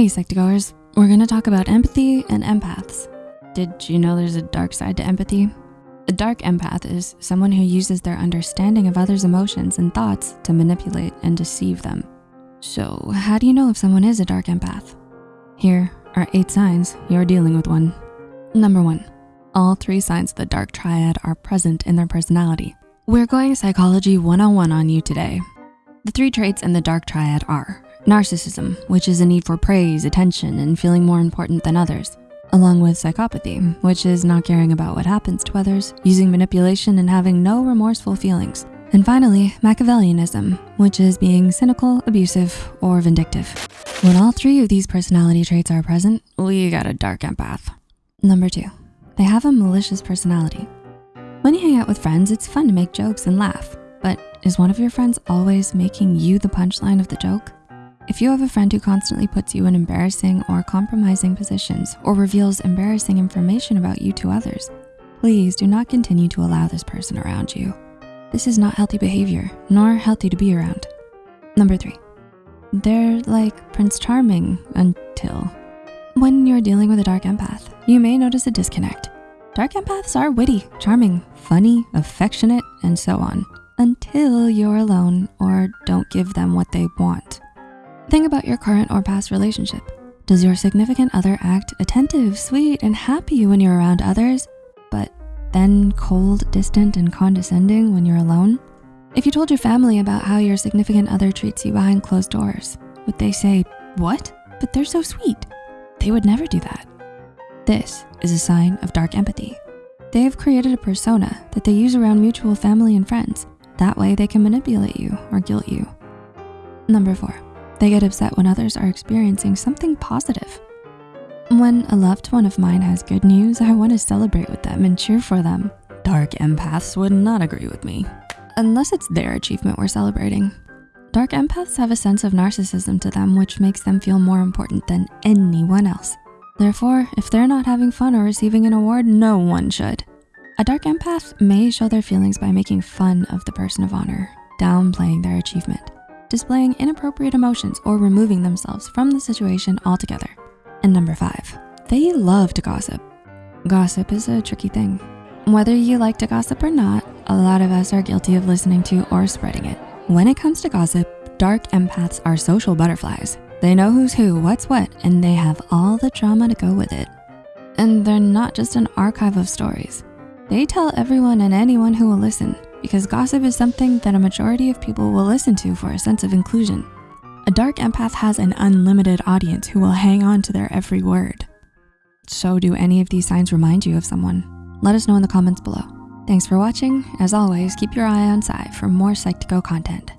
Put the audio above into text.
Hey Psych2Goers, we're gonna talk about empathy and empaths. Did you know there's a dark side to empathy? A dark empath is someone who uses their understanding of others' emotions and thoughts to manipulate and deceive them. So how do you know if someone is a dark empath? Here are eight signs you're dealing with one. Number one, all three signs of the dark triad are present in their personality. We're going psychology 101 on you today. The three traits in the dark triad are narcissism, which is a need for praise, attention, and feeling more important than others, along with psychopathy, which is not caring about what happens to others, using manipulation and having no remorseful feelings. And finally, Machiavellianism, which is being cynical, abusive, or vindictive. When all three of these personality traits are present, we got a dark empath. Number two, they have a malicious personality. When you hang out with friends, it's fun to make jokes and laugh, but is one of your friends always making you the punchline of the joke? If you have a friend who constantly puts you in embarrassing or compromising positions or reveals embarrassing information about you to others, please do not continue to allow this person around you. This is not healthy behavior, nor healthy to be around. Number three, they're like Prince Charming until. When you're dealing with a dark empath, you may notice a disconnect. Dark empaths are witty, charming, funny, affectionate, and so on, until you're alone or don't give them what they want. Think about your current or past relationship. Does your significant other act attentive, sweet, and happy when you're around others, but then cold, distant, and condescending when you're alone? If you told your family about how your significant other treats you behind closed doors, would they say, what? But they're so sweet. They would never do that. This is a sign of dark empathy. They have created a persona that they use around mutual family and friends. That way they can manipulate you or guilt you. Number four, they get upset when others are experiencing something positive. When a loved one of mine has good news, I wanna celebrate with them and cheer for them. Dark empaths would not agree with me, unless it's their achievement we're celebrating. Dark empaths have a sense of narcissism to them which makes them feel more important than anyone else. Therefore, if they're not having fun or receiving an award, no one should. A dark empath may show their feelings by making fun of the person of honor, downplaying their achievement, displaying inappropriate emotions, or removing themselves from the situation altogether. And number five, they love to gossip. Gossip is a tricky thing. Whether you like to gossip or not, a lot of us are guilty of listening to or spreading it. When it comes to gossip, dark empaths are social butterflies. They know who's who, what's what, and they have all the drama to go with it. And they're not just an archive of stories. They tell everyone and anyone who will listen because gossip is something that a majority of people will listen to for a sense of inclusion. A dark empath has an unlimited audience who will hang on to their every word. So do any of these signs remind you of someone? Let us know in the comments below. Thanks for watching. As always, keep your eye on Psy for more Psych2Go content.